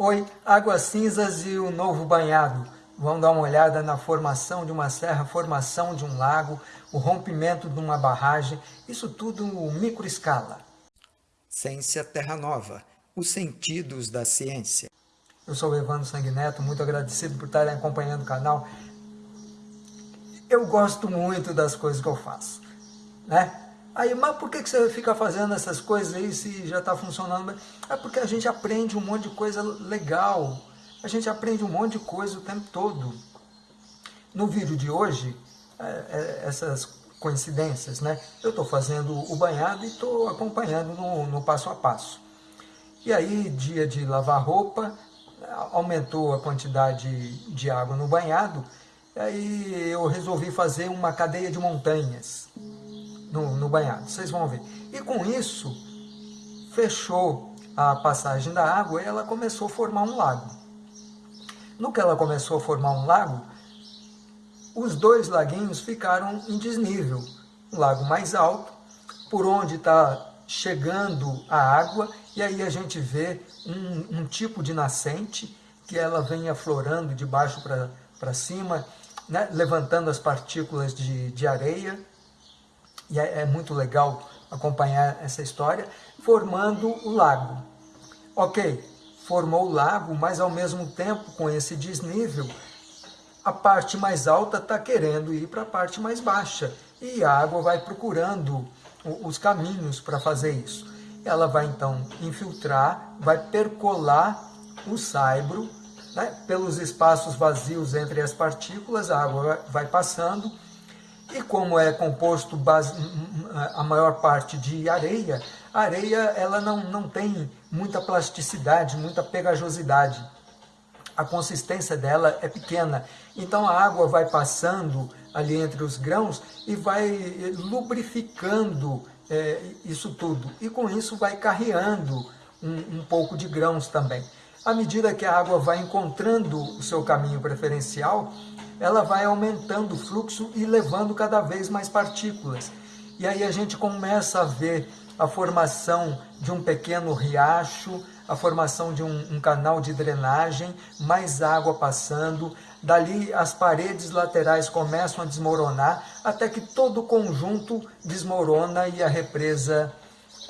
Oi, Águas Cinzas e o Novo Banhado. Vamos dar uma olhada na formação de uma serra, formação de um lago, o rompimento de uma barragem, isso tudo micro escala. Ciência Terra Nova, os sentidos da ciência. Eu sou o Evandro Sanguineto, muito agradecido por estarem acompanhando o canal. Eu gosto muito das coisas que eu faço, né? Aí, mas por que, que você fica fazendo essas coisas aí se já está funcionando? É porque a gente aprende um monte de coisa legal. A gente aprende um monte de coisa o tempo todo. No vídeo de hoje, é, é, essas coincidências, né? Eu estou fazendo o banhado e estou acompanhando no, no passo a passo. E aí, dia de lavar roupa, aumentou a quantidade de água no banhado, e aí eu resolvi fazer uma cadeia de montanhas no, no banhado, vocês vão ver. E com isso, fechou a passagem da água e ela começou a formar um lago. No que ela começou a formar um lago, os dois laguinhos ficaram em desnível. Um lago mais alto, por onde está chegando a água, e aí a gente vê um, um tipo de nascente, que ela vem aflorando de baixo para cima, né, levantando as partículas de, de areia, e é, é muito legal acompanhar essa história, formando o lago. Ok, formou o lago, mas ao mesmo tempo, com esse desnível, a parte mais alta está querendo ir para a parte mais baixa, e a água vai procurando os caminhos para fazer isso. Ela vai então infiltrar, vai percolar o saibro, né? pelos espaços vazios entre as partículas, a água vai passando, e como é composto base, a maior parte de areia, a areia ela não, não tem muita plasticidade, muita pegajosidade. A consistência dela é pequena. Então a água vai passando ali entre os grãos e vai lubrificando é, isso tudo. E com isso vai carreando um, um pouco de grãos também. À medida que a água vai encontrando o seu caminho preferencial, ela vai aumentando o fluxo e levando cada vez mais partículas. E aí a gente começa a ver a formação de um pequeno riacho, a formação de um, um, canal de drenagem, mais água passando, dali as paredes laterais começam a desmoronar, até que todo o conjunto desmorona e a represa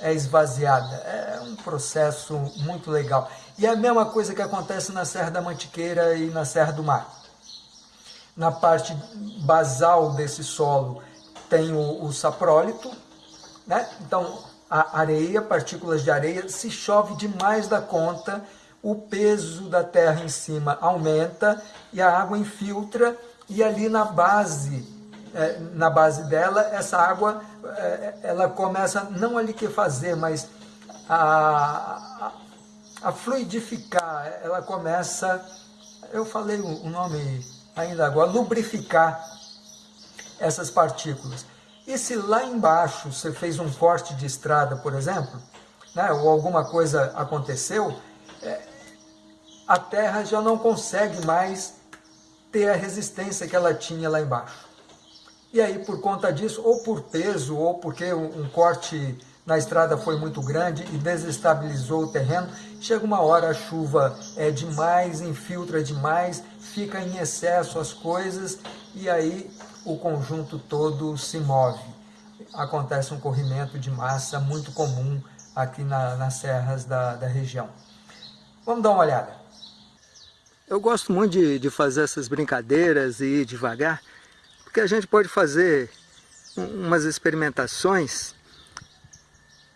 é esvaziada. É um processo muito legal. E é a mesma coisa que acontece na Serra da Mantiqueira e na Serra do Mar na parte basal desse solo tem o, o saprólito, né? então a areia, partículas de areia, se chove demais da conta, o peso da terra em cima aumenta e a água infiltra e ali na base, é, na base dela, essa água, é, ela começa não a liquefazer, mas a, a, a fluidificar, ela começa, eu falei o nome ainda agora, lubrificar essas partículas. E se lá embaixo você fez um corte de estrada, por exemplo, né, ou alguma coisa aconteceu, é, a terra já não consegue mais ter a resistência que ela tinha lá embaixo. E aí, por conta disso, ou por peso, ou porque um, um corte na estrada foi muito grande e desestabilizou o terreno, chega uma hora a chuva é demais, infiltra demais, fica em excesso as coisas e aí o conjunto todo se move. Acontece um corrimento de massa muito comum aqui na, nas serras da, da região. Vamos dar uma olhada. Eu gosto muito de, de fazer essas brincadeiras e ir devagar, porque a gente pode fazer umas experimentações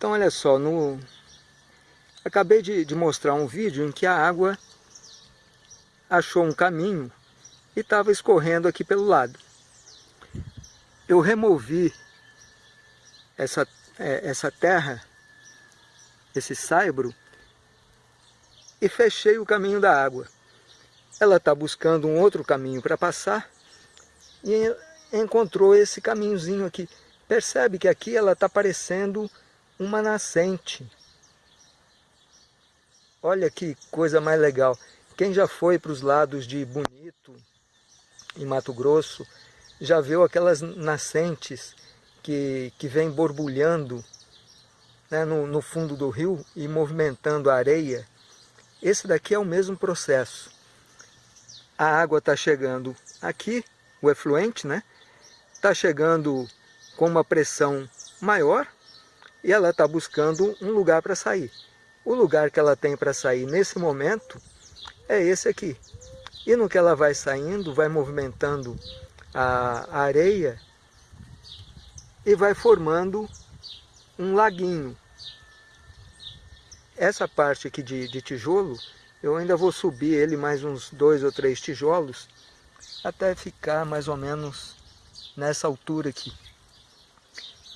então olha só, no... acabei de, de mostrar um vídeo em que a água achou um caminho e estava escorrendo aqui pelo lado. Eu removi essa, é, essa terra, esse saibro, e fechei o caminho da água. Ela está buscando um outro caminho para passar e encontrou esse caminhozinho aqui. Percebe que aqui ela está parecendo uma nascente. Olha que coisa mais legal. Quem já foi para os lados de Bonito, em Mato Grosso, já viu aquelas nascentes que, que vem borbulhando né, no, no fundo do rio e movimentando a areia. Esse daqui é o mesmo processo. A água está chegando aqui, o efluente, né? Está chegando com uma pressão maior e ela está buscando um lugar para sair. O lugar que ela tem para sair nesse momento é esse aqui. E no que ela vai saindo, vai movimentando a areia e vai formando um laguinho. Essa parte aqui de, de tijolo, eu ainda vou subir ele mais uns dois ou três tijolos até ficar mais ou menos nessa altura aqui.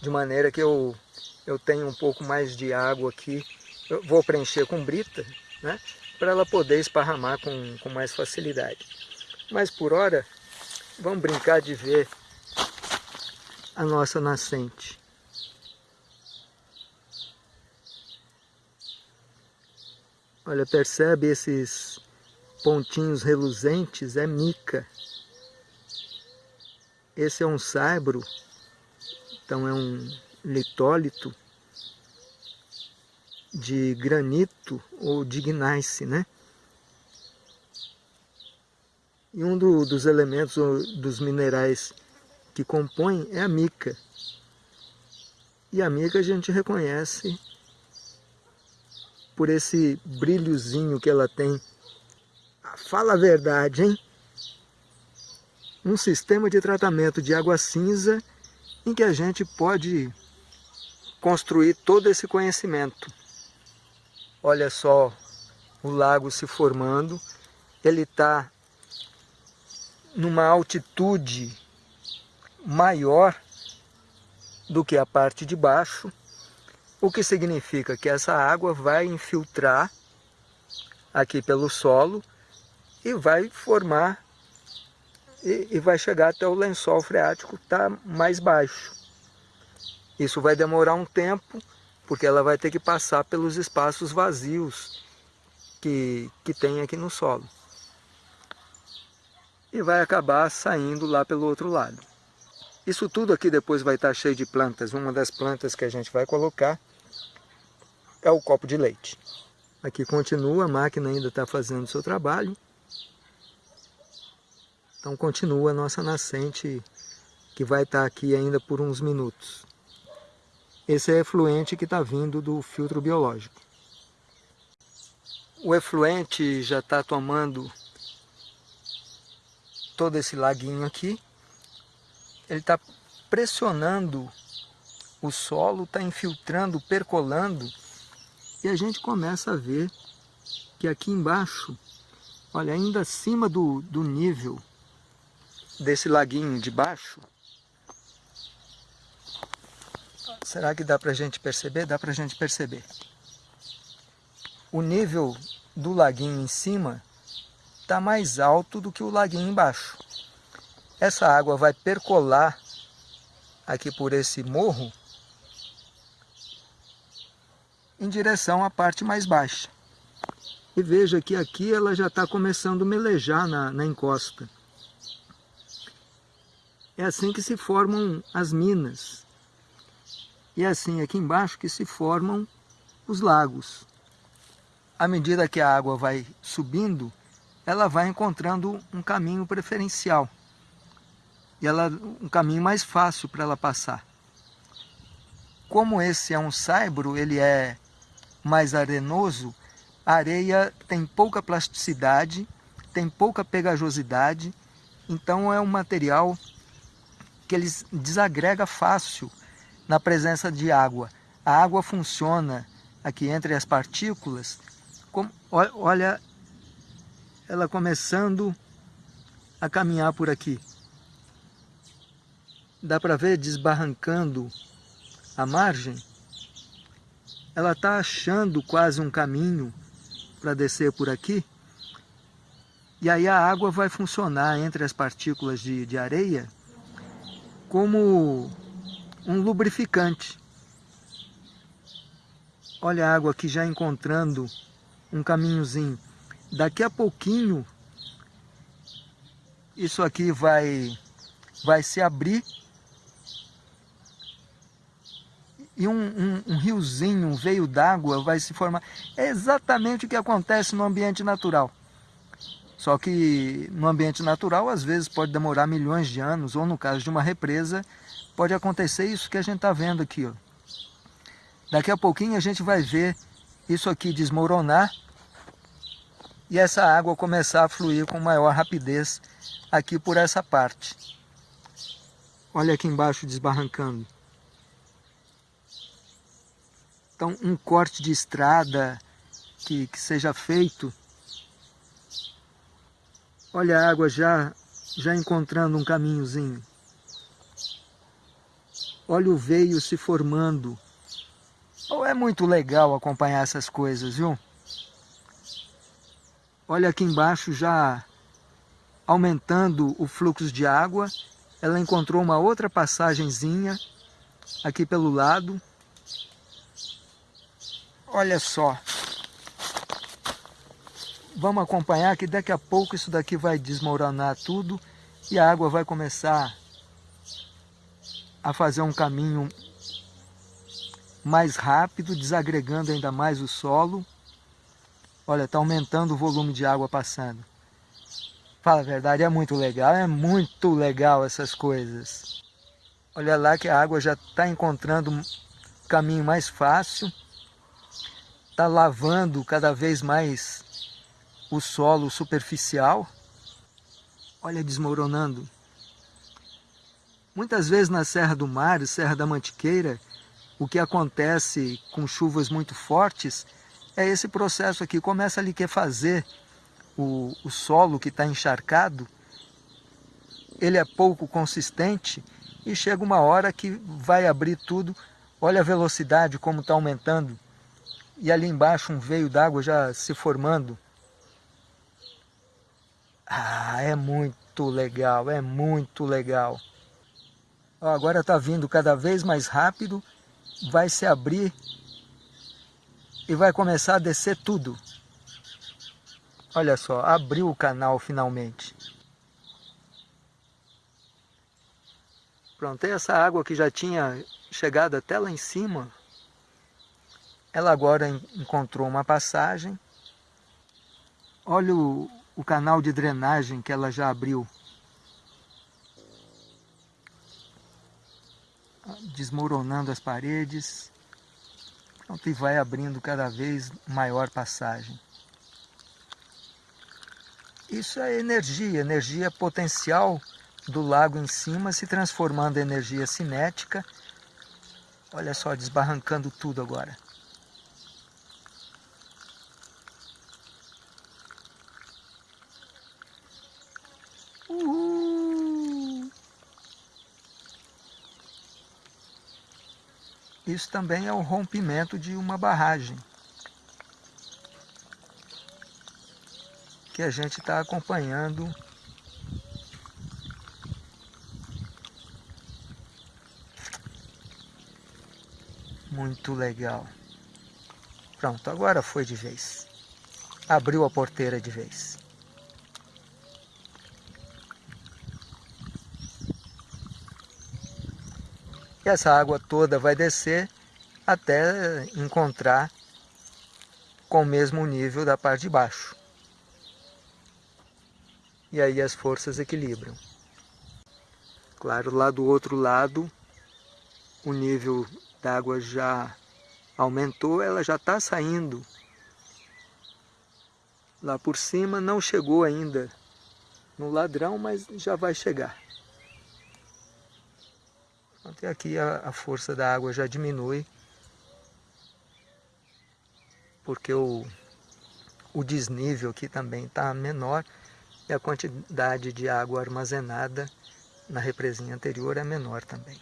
De maneira que eu, eu tenho um pouco mais de água aqui. Eu vou preencher com brita, né? Para ela poder esparramar com, com mais facilidade. Mas por hora, vamos brincar de ver a nossa nascente. Olha, percebe esses pontinhos reluzentes? É mica. Esse é um saibro, então é um litólito de granito ou de gneiss, né? E um do, dos elementos dos minerais que compõem é a mica. E a mica a gente reconhece por esse brilhozinho que ela tem. Fala a verdade, hein? Um sistema de tratamento de água cinza em que a gente pode construir todo esse conhecimento. Olha só o lago se formando, ele está numa altitude maior do que a parte de baixo, o que significa que essa água vai infiltrar aqui pelo solo e vai formar e, e vai chegar até o lençol freático que está mais baixo. Isso vai demorar um tempo, porque ela vai ter que passar pelos espaços vazios que, que tem aqui no solo. E vai acabar saindo lá pelo outro lado. Isso tudo aqui depois vai estar cheio de plantas. Uma das plantas que a gente vai colocar é o copo de leite. Aqui continua, a máquina ainda está fazendo o seu trabalho. Então continua a nossa nascente que vai estar aqui ainda por uns minutos. Esse é efluente que está vindo do filtro biológico. O efluente já está tomando todo esse laguinho aqui ele está pressionando o solo, está infiltrando, percolando, e a gente começa a ver que aqui embaixo, olha, ainda acima do, do nível desse laguinho de baixo, será que dá para a gente perceber? Dá para a gente perceber. O nível do laguinho em cima está mais alto do que o laguinho embaixo. Essa água vai percolar aqui por esse morro em direção à parte mais baixa. E veja que aqui ela já está começando a melejar na, na encosta. É assim que se formam as minas. E assim aqui embaixo que se formam os lagos. À medida que a água vai subindo, ela vai encontrando um caminho preferencial e ela um caminho mais fácil para ela passar. Como esse é um saibro, ele é mais arenoso, a areia tem pouca plasticidade, tem pouca pegajosidade, então é um material que ele desagrega fácil na presença de água. A água funciona aqui entre as partículas, como, olha ela começando a caminhar por aqui. Dá para ver desbarrancando a margem, ela está achando quase um caminho para descer por aqui, e aí a água vai funcionar entre as partículas de, de areia como um lubrificante. Olha a água aqui já encontrando um caminhozinho. Daqui a pouquinho, isso aqui vai, vai se abrir e um, um, um riozinho, um veio d'água vai se formar. É exatamente o que acontece no ambiente natural. Só que no ambiente natural, às vezes, pode demorar milhões de anos, ou no caso de uma represa, pode acontecer isso que a gente está vendo aqui. Ó. Daqui a pouquinho a gente vai ver isso aqui desmoronar e essa água começar a fluir com maior rapidez aqui por essa parte. Olha aqui embaixo desbarrancando. Então, um corte de estrada que, que seja feito. Olha a água já, já encontrando um caminhozinho. Olha o veio se formando. Oh, é muito legal acompanhar essas coisas, viu? Olha aqui embaixo já aumentando o fluxo de água. Ela encontrou uma outra passagenzinha aqui pelo lado. Olha só. Vamos acompanhar que daqui a pouco isso daqui vai desmoronar tudo e a água vai começar a fazer um caminho mais rápido, desagregando ainda mais o solo. Olha, está aumentando o volume de água passando. Fala a verdade, é muito legal, é muito legal essas coisas. Olha lá que a água já está encontrando um caminho mais fácil está lavando cada vez mais o solo superficial. Olha desmoronando. Muitas vezes na Serra do Mar, Serra da Mantiqueira, o que acontece com chuvas muito fortes é esse processo aqui. Começa a liquefazer o, o solo que está encharcado, ele é pouco consistente e chega uma hora que vai abrir tudo. Olha a velocidade como está aumentando e ali embaixo um veio d'água já se formando. Ah, é muito legal, é muito legal. Ó, agora está vindo cada vez mais rápido, vai se abrir e vai começar a descer tudo. Olha só, abriu o canal finalmente. Pronto, essa água que já tinha chegado até lá em cima, ela agora encontrou uma passagem. Olha o, o canal de drenagem que ela já abriu. Desmoronando as paredes. Pronto, e vai abrindo cada vez maior passagem. Isso é energia, energia potencial do lago em cima se transformando em energia cinética. Olha só, desbarrancando tudo agora. Isso também é o rompimento de uma barragem. Que a gente está acompanhando Muito legal. Pronto, agora foi de vez. Abriu a porteira de vez. E essa água toda vai descer até encontrar com o mesmo nível da parte de baixo. E aí as forças equilibram. Claro, lá do outro lado, o nível da água já aumentou, ela já está saindo. Lá por cima não chegou ainda no ladrão, mas já vai chegar. Até aqui a, a força da água já diminui, porque o, o desnível aqui também está menor e a quantidade de água armazenada na represinha anterior é menor também.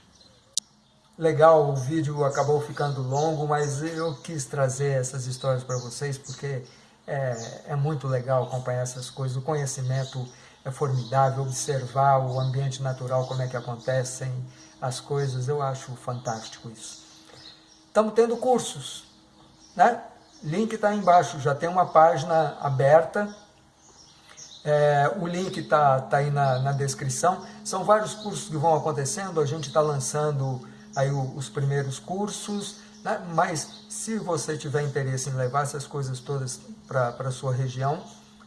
Legal, o vídeo acabou ficando longo, mas eu quis trazer essas histórias para vocês porque é, é muito legal acompanhar essas coisas, o conhecimento é formidável, observar o ambiente natural, como é que acontecem as coisas, eu acho fantástico isso. Estamos tendo cursos, né? Link está embaixo, já tem uma página aberta, é, o link está tá aí na, na descrição. São vários cursos que vão acontecendo, a gente está lançando aí os primeiros cursos, né? mas se você tiver interesse em levar essas coisas todas para a sua região,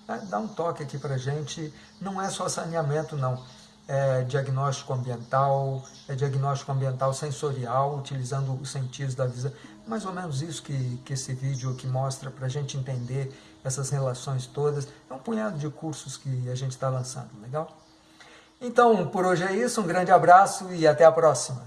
né? dá um toque aqui para gente, não é só saneamento não, é diagnóstico ambiental, é diagnóstico ambiental sensorial, utilizando os sentidos da visão, mais ou menos isso que, que esse vídeo aqui mostra para a gente entender essas relações todas, é um punhado de cursos que a gente está lançando, legal? Então, por hoje é isso, um grande abraço e até a próxima!